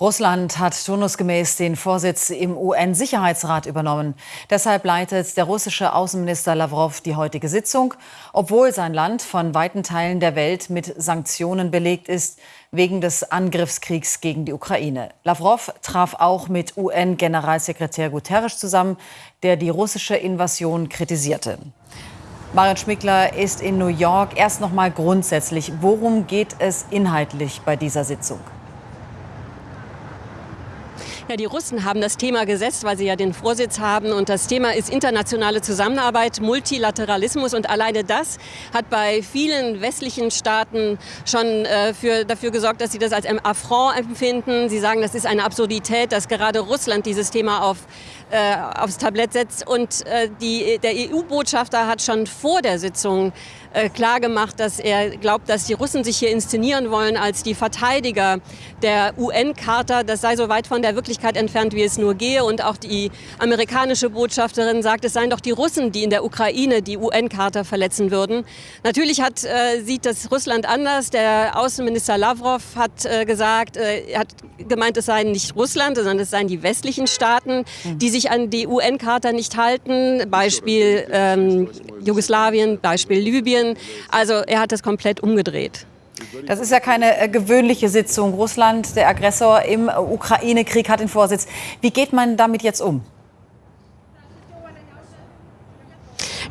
Russland hat turnusgemäß den Vorsitz im UN-Sicherheitsrat übernommen. Deshalb leitet der russische Außenminister Lavrov die heutige Sitzung, obwohl sein Land von weiten Teilen der Welt mit Sanktionen belegt ist wegen des Angriffskriegs gegen die Ukraine. Lavrov traf auch mit UN-Generalsekretär Guterres zusammen, der die russische Invasion kritisierte. Marion Schmickler ist in New York. Erst noch mal grundsätzlich, worum geht es inhaltlich bei dieser Sitzung? Ja, die Russen haben das Thema gesetzt, weil sie ja den Vorsitz haben. Und das Thema ist internationale Zusammenarbeit, Multilateralismus. Und alleine das hat bei vielen westlichen Staaten schon äh, für, dafür gesorgt, dass sie das als ein Affront empfinden. Sie sagen, das ist eine Absurdität, dass gerade Russland dieses Thema auf, äh, aufs Tablett setzt. Und äh, die, der EU-Botschafter hat schon vor der Sitzung äh, klargemacht, dass er glaubt, dass die Russen sich hier inszenieren wollen als die Verteidiger der UN-Charta. Das sei so weit von der Wirklichkeit entfernt, wie es nur gehe. Und auch die amerikanische Botschafterin sagt, es seien doch die Russen, die in der Ukraine die UN-Charta verletzen würden. Natürlich hat, äh, sieht das Russland anders. Der Außenminister Lavrov hat äh, gesagt, äh, hat gemeint, es seien nicht Russland, sondern es seien die westlichen Staaten, die sich an die UN-Charta nicht halten. Beispiel ähm, Jugoslawien, Beispiel Libyen. Also er hat das komplett umgedreht. Das ist ja keine äh, gewöhnliche Sitzung. Russland, der Aggressor im Ukraine-Krieg, hat den Vorsitz. Wie geht man damit jetzt um?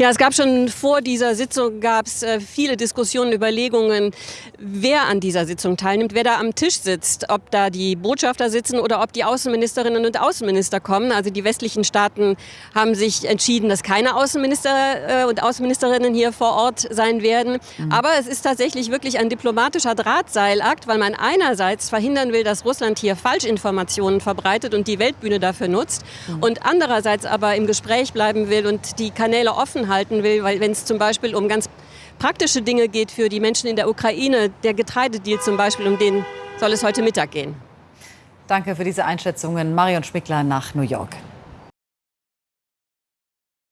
Ja, es gab schon vor dieser Sitzung gab es äh, viele Diskussionen, Überlegungen, wer an dieser Sitzung teilnimmt, wer da am Tisch sitzt, ob da die Botschafter sitzen oder ob die Außenministerinnen und Außenminister kommen. Also die westlichen Staaten haben sich entschieden, dass keine Außenminister äh, und Außenministerinnen hier vor Ort sein werden. Mhm. Aber es ist tatsächlich wirklich ein diplomatischer Drahtseilakt, weil man einerseits verhindern will, dass Russland hier Falschinformationen verbreitet und die Weltbühne dafür nutzt mhm. und andererseits aber im Gespräch bleiben will und die Kanäle offen halten will, weil wenn es zum Beispiel um ganz praktische Dinge geht für die Menschen in der Ukraine, der Getreidedeal zum Beispiel, um den soll es heute Mittag gehen. Danke für diese Einschätzungen. Marion Schmickler nach New York.